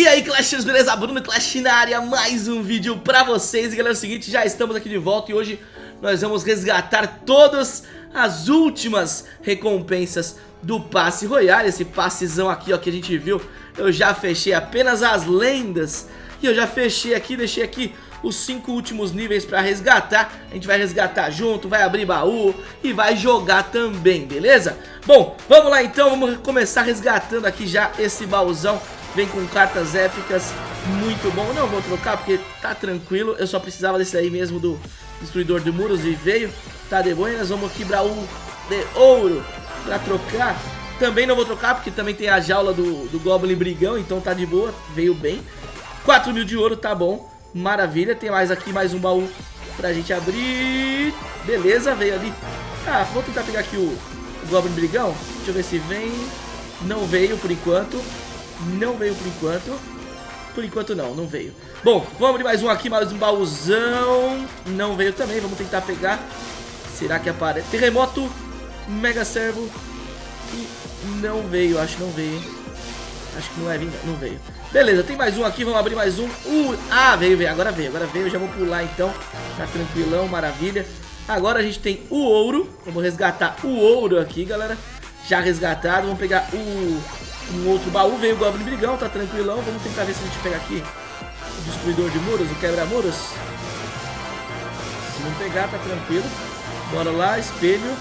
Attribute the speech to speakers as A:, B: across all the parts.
A: E aí Clashers, beleza? Bruno Clash na área, mais um vídeo pra vocês. E galera, é o seguinte, já estamos aqui de volta e hoje nós vamos resgatar todas as últimas recompensas do passe royale. Esse passezão aqui ó, que a gente viu, eu já fechei apenas as lendas. E eu já fechei aqui, deixei aqui os cinco últimos níveis pra resgatar. A gente vai resgatar junto, vai abrir baú e vai jogar também, beleza? Bom, vamos lá então, vamos começar resgatando aqui já esse baúzão Vem com cartas épicas, muito bom. Não vou trocar porque tá tranquilo. Eu só precisava desse aí mesmo do Destruidor de Muros e veio. Tá de boa, nós vamos aqui pra um de ouro Pra trocar. Também não vou trocar porque também tem a jaula do, do Goblin Brigão Então tá de boa, veio bem. 4 mil de ouro, tá bom. Maravilha, tem mais aqui, mais um baú pra gente abrir. Beleza, veio ali. Ah, vou tentar pegar aqui o, o Goblin Brigão. Deixa eu ver se vem. Não veio por enquanto Não veio por enquanto. Por enquanto não, não veio. Bom, vamos abrir mais um aqui, mais um baúzão. Não veio também, vamos tentar pegar. Será que aparece? Terremoto Mega Servo. E não veio, acho que não veio Acho que não vai vir, não veio. Beleza, tem mais um aqui, vamos abrir mais um. Uh, Ah, veio, veio, agora veio, agora veio Já vou pular então, tá tranquilão, maravilha. Agora a gente tem o ouro Vamos resgatar o ouro aqui, galera. Já resgatado, vamos pegar o um outro baú Veio o Goblin Brigão, tá tranquilão Vamos tentar ver se a gente pega aqui O Destruidor de Muros, o Quebra-Muros. Se não pegar, tá tranquilo. Bora lá, espelho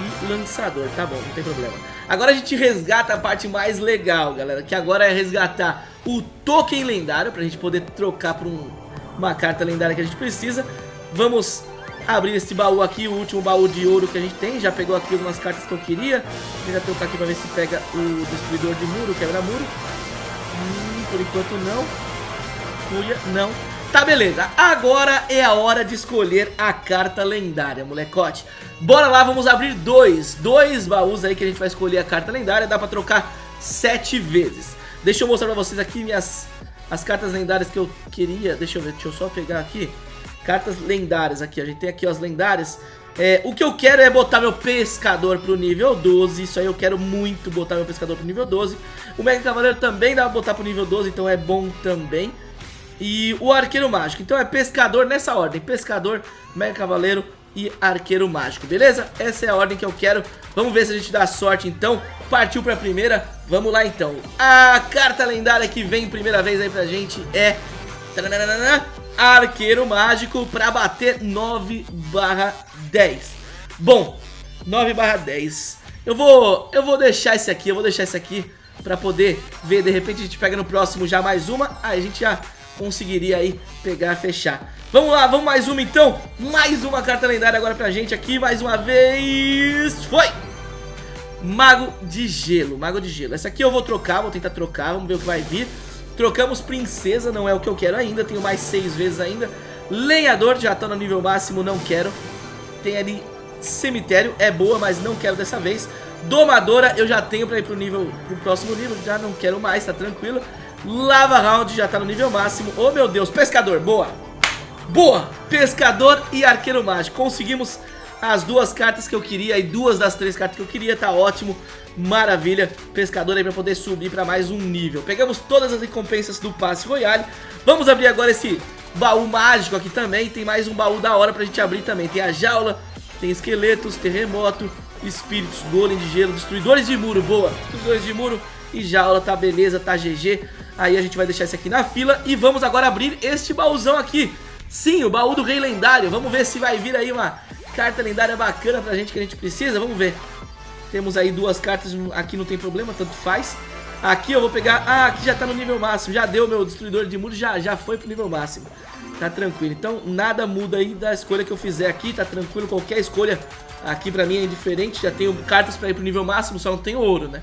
A: e lançador, tá bom, não tem problema. Agora a gente resgata a parte mais legal, galera Que agora é resgatar o token lendário Pra gente poder trocar por um, uma carta lendária que a gente precisa. Vamos abrir esse baú aqui, o último baú de ouro que a gente tem Já pegou aqui algumas cartas que eu queria Vou já trocar aqui pra ver se pega o destruidor de muro, quebra-muro hum, Por enquanto não Fúria, não Tá, beleza. Agora é a hora de escolher a carta lendária, molecote. Bora lá, vamos abrir dois. Dois baús aí que a gente vai escolher a carta lendária. Dá pra trocar sete vezes. Deixa eu mostrar pra vocês aqui minhas as cartas lendárias que eu queria. Deixa eu ver, deixa eu só pegar aqui. Cartas lendárias aqui, a gente tem aqui as lendárias. É, o que eu quero é botar meu pescador pro nível 12, isso aí eu quero muito botar meu pescador pro nível 12. O Mega Cavaleiro também dá pra botar pro nível 12, então é bom também e o Arqueiro Mágico. Então é Pescador nessa ordem, Pescador, Mega Cavaleiro e Arqueiro Mágico, beleza? Essa é a ordem que eu quero. Vamos ver se a gente dá sorte então. Partiu pra primeira, vamos lá então. A carta lendária que vem primeira vez aí pra gente é... Arqueiro Mágico pra bater 9 barra 10. Bom, 9 barra 10. Eu vou, eu vou deixar esse aqui, eu vou deixar esse aqui pra poder ver. De repente a gente pega no próximo já mais uma. Aí a gente já conseguiria aí pegar, fechar. Vamos lá, vamos mais uma então. Mais uma carta lendária agora pra gente aqui, mais uma vez. Foi! Mago de Gelo, Mago de Gelo. Essa aqui eu vou trocar, vou tentar trocar, vamos ver o que vai vir. Trocamos Princesa, não é o que eu quero ainda, tenho mais seis vezes ainda. Lenhador, já tá no nível máximo, não quero. Tem ali Cemitério, é boa, mas não quero dessa vez. Domadora eu já tenho pra ir pro nível, pro próximo nível, já não quero mais, tá tranquilo. Lava Round já tá no nível máximo. Oh, meu Deus. Pescador, boa. Boa. Pescador e Arqueiro Mágico. Conseguimos as duas cartas que eu queria e duas das três cartas que eu queria. Tá ótimo. Maravilha. Pescador aí pra poder subir pra mais um nível. Pegamos todas as recompensas do Passe Royale. Vamos abrir agora esse baú mágico aqui também. Tem mais um baú da hora pra gente abrir também. Tem a jaula, tem esqueletos, terremoto, espíritos, golem de gelo, destruidores de muro. Boa. Destruidores de muro e jaula. Tá beleza, tá GG. Aí a gente vai deixar esse aqui na fila e vamos agora abrir este baúzão aqui. Sim, o baú do rei lendário. Vamos ver se vai vir aí uma carta lendária bacana pra gente que a gente precisa. Vamos ver. Temos aí duas cartas, aqui não tem problema, tanto faz. Aqui eu vou pegar... Ah, aqui já tá no nível máximo. Já deu meu destruidor de muros, já, já foi pro nível máximo. Tá tranquilo. Então nada muda aí da escolha que eu fizer aqui. Tá tranquilo, qualquer escolha aqui pra mim é indiferente. Já tenho cartas pra ir pro nível máximo, só não tenho ouro, né?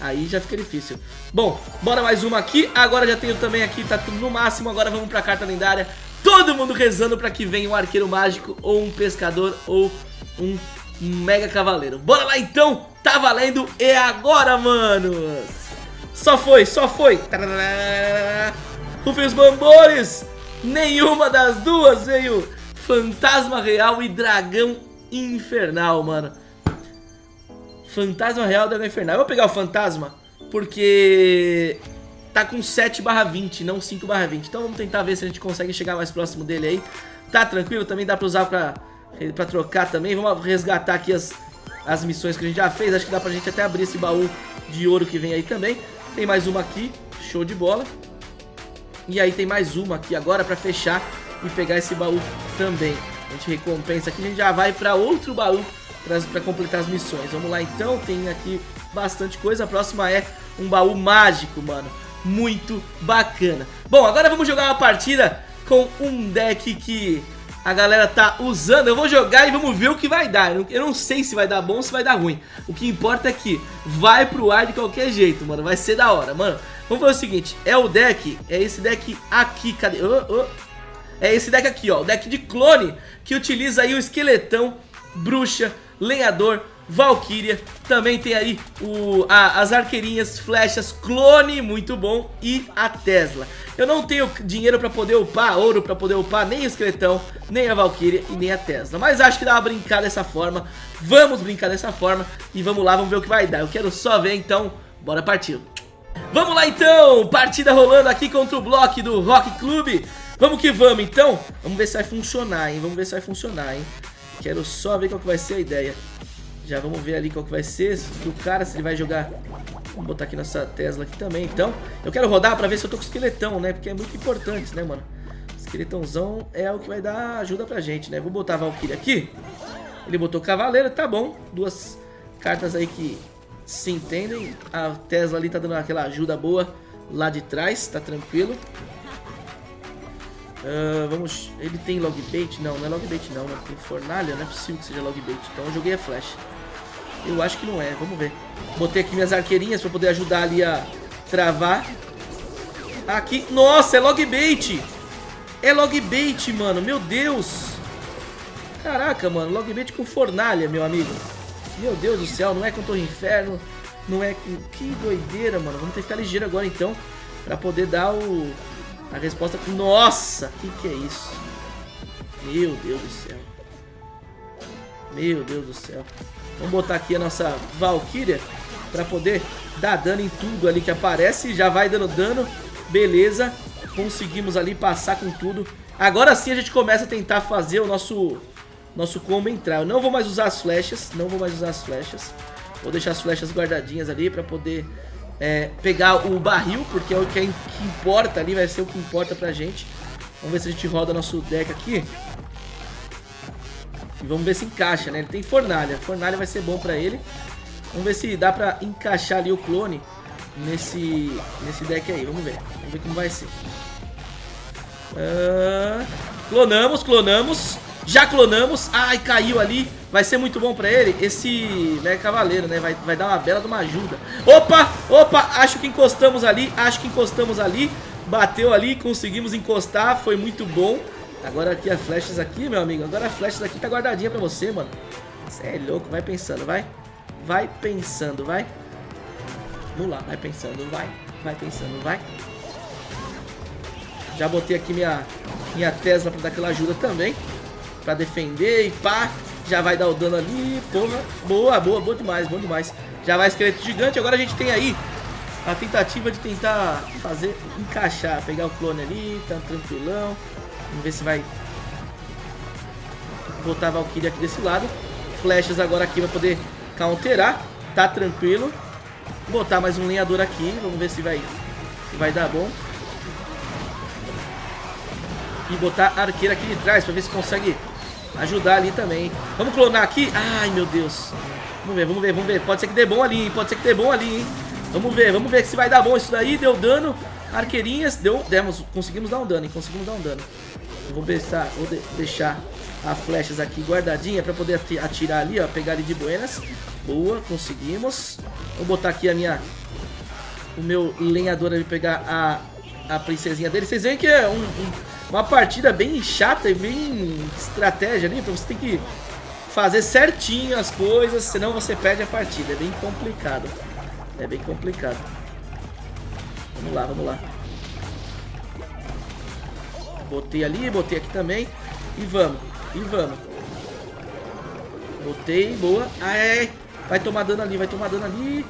A: Aí já fica difícil. Bom, bora mais uma aqui. Agora já tenho também aqui, tá tudo no máximo. Agora vamos pra carta lendária. Todo mundo rezando pra que venha um arqueiro mágico, ou um pescador, ou um mega cavaleiro. Bora lá então, tá valendo. É agora, mano. Só foi, só foi. Rufem os bambores. Nenhuma das duas veio fantasma real e dragão infernal, mano. Fantasma real, dragão infernal. Eu vou pegar o fantasma porque tá com 7 barra 20, não 5 barra 20. Então vamos tentar ver se a gente consegue chegar mais próximo dele aí. Tá tranquilo, também dá pra usar pra, pra trocar também. Vamos resgatar aqui as, as missões que a gente já fez. Acho que dá pra gente até abrir esse baú de ouro que vem aí também. Tem mais uma aqui, show de bola. E aí tem mais uma aqui agora pra fechar e pegar esse baú também. A gente recompensa aqui, a gente já vai pra outro baú pra completar as missões. Vamos lá então, tem aqui bastante coisa. A próxima é um baú mágico, mano. Muito bacana. Bom, agora vamos jogar uma partida com um deck que a galera tá usando. Eu vou jogar e vamos ver o que vai dar. Eu não sei se vai dar bom ou se vai dar ruim. O que importa é que vai pro ar de qualquer jeito, mano. Vai ser da hora, mano. Vamos fazer o seguinte. É o deck, é esse deck aqui. Cadê? Oh, oh. É esse deck aqui, ó. O deck de clone que utiliza aí o esqueletão, bruxa, lenhador, Valkyria, também tem aí o, a, as arqueirinhas, flechas, clone, muito bom, e a Tesla. Eu não tenho dinheiro pra poder upar, ouro pra poder upar nem o esqueletão, nem a Valkyria e nem a Tesla. Mas acho que dá pra brincar dessa forma, vamos brincar dessa forma e vamos lá, vamos ver o que vai dar. Eu quero só ver, então, bora partir. Vamos lá então, partida rolando aqui contra o bloco do Rock Club. Vamos que vamos então, vamos ver se vai funcionar, hein, vamos ver se vai funcionar, hein. Quero só ver qual que vai ser a ideia. Já vamos ver ali qual que vai ser do cara, se ele vai jogar... Vamos botar aqui nossa Tesla aqui também, então. Eu quero rodar pra ver se eu tô com esqueletão, né? Porque é muito importante, né, mano? Esqueletãozão é o que vai dar ajuda pra gente, né? Vou botar a Valkyrie aqui. Ele botou Cavaleiro, tá bom. Duas cartas aí que se entendem. A Tesla ali tá dando aquela ajuda boa lá de trás, tá tranquilo. Uh, vamos... Ele tem logbait? Não, não é logbait não, né? Tem fornalha, não é possível que seja logbait. Então eu joguei a flash. Eu acho que não é, vamos ver. Botei aqui minhas arqueirinhas pra poder ajudar ali a travar. Aqui, nossa, é logbait. É logbait, mano, meu Deus. Caraca, mano, logbait com fornalha, meu amigo. Meu Deus do céu, não é com Torre Inferno. Não é com... Que doideira, mano. Vamos ter que ficar ligeiro agora, então. Pra poder dar o... A resposta... Nossa, que que é isso? Meu Deus do céu. Meu Deus do céu. Vamos botar aqui a nossa Valkyria para poder dar dano em tudo ali que aparece. Já vai dando dano. Beleza. Conseguimos ali passar com tudo. Agora sim a gente começa a tentar fazer o nosso, nosso combo entrar. Eu não vou mais usar as flechas. Não vou mais usar as flechas. Vou deixar as flechas guardadinhas ali para poder é, pegar o barril. Porque é o que, é, que importa ali. Vai ser o que importa pra gente. Vamos ver se a gente roda nosso deck aqui. E vamos ver se encaixa, né? Ele tem fornalha. Fornalha vai ser bom pra ele. Vamos ver se dá pra encaixar ali o clone nesse, nesse deck aí. Vamos ver. Vamos ver como vai ser. Uh, clonamos, clonamos. Já clonamos. Ai, caiu ali. Vai ser muito bom pra ele. Esse né, cavaleiro, né? Vai, vai dar uma bela de uma ajuda. Opa, opa. Acho que encostamos ali. Acho que encostamos ali. Bateu ali, conseguimos encostar. Foi muito bom. Agora aqui as flechas aqui, meu amigo. Agora as flechas aqui tá guardadinha pra você, mano. Você é louco. Vai pensando, vai. Vai pensando, vai. Vamos lá, vai pensando, vai. Vai pensando, vai. Já botei aqui minha, minha Tesla pra dar aquela ajuda também. Pra defender e pá. Já vai dar o dano ali. Porra. Boa, boa, boa demais, bom demais. Já vai esqueleto gigante. Agora a gente tem aí a tentativa de tentar fazer, encaixar. Pegar o clone ali, tá tranquilão. Vamos ver se vai botar a Valkyrie aqui desse lado. Flechas agora aqui vai poder counterar. Tá tranquilo. Botar mais um lenhador aqui. Vamos ver se vai, se vai dar bom. E botar a arqueira aqui de trás pra ver se consegue ajudar ali também. Vamos clonar aqui. Ai, meu Deus. Vamos ver, vamos ver, vamos ver. Pode ser que dê bom ali? Pode ser que dê bom ali, hein? Vamos ver, vamos ver se vai dar bom isso daí. Deu dano. Arqueirinhas, deu, demos, conseguimos dar um dano, hein? Conseguimos dar um dano. Vou, pensar, vou de, deixar as flechas aqui guardadinha para poder atirar ali, ó. Pegar ele de buenas. Boa, conseguimos. Vou botar aqui a minha... O meu lenhador ali pegar a, a princesinha dele. Vocês veem que é um, um, uma partida bem chata e bem estratégia ali. Então você tem que fazer certinho as coisas, senão você perde a partida. É bem complicado. É bem complicado. Vamos lá, vamos lá. Botei ali, botei aqui também. E vamos, e vamos. Botei, boa. Ai, vai tomar dano ali, vai tomar dano ali.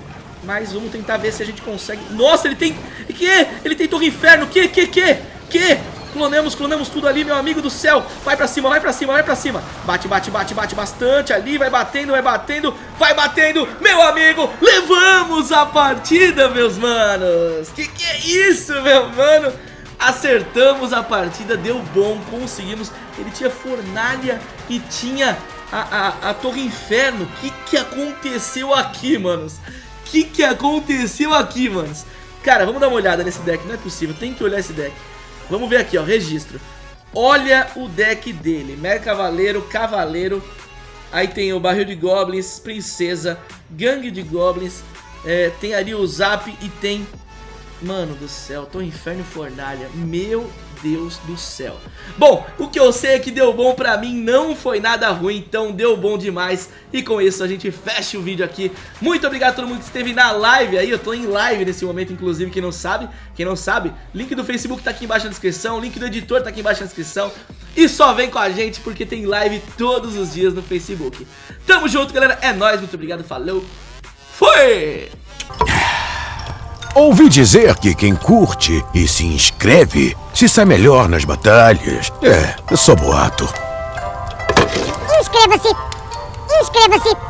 A: Mas vamos tentar ver se a gente consegue... Nossa, ele tem... Que? Ele tem Torre Inferno. Que, que, que? Que? Clonemos, clonemos tudo ali, meu amigo do céu. Vai pra cima, vai pra cima, vai pra cima. Bate, bate, bate, bate bastante ali. Vai batendo, vai batendo, vai batendo. Meu amigo, levamos a partida, meus manos. Que que é isso, meu mano? Acertamos a partida, deu bom, conseguimos. Ele tinha fornalha e tinha a, a, a Torre Inferno. O que que aconteceu aqui, manos? O que que aconteceu aqui, manos? Cara, vamos dar uma olhada nesse deck, não é possível, tem que olhar esse deck. Vamos ver aqui, ó, registro. Olha o deck dele, Mer Cavaleiro, Cavaleiro, aí tem o Barril de Goblins, Princesa, Gangue de Goblins, é, tem ali o Zap e tem... Mano do céu, tô Inferno e Fornalha, meu Deus do céu. Bom, o que eu sei é que deu bom pra mim, não foi nada ruim, então deu bom demais. E com isso a gente fecha o vídeo aqui. Muito obrigado a todo mundo que esteve na live aí, eu tô em live nesse momento, inclusive, quem não sabe. Quem não sabe, link do Facebook tá aqui embaixo na descrição, link do editor tá aqui embaixo na descrição. E só vem com a gente porque tem live todos os dias no Facebook. Tamo junto, galera, é nóis, muito obrigado, falou, fui!
B: Ouvi dizer que quem curte e se inscreve se sai melhor nas batalhas. É, eu sou boato.
C: Inscreva-se! Inscreva-se!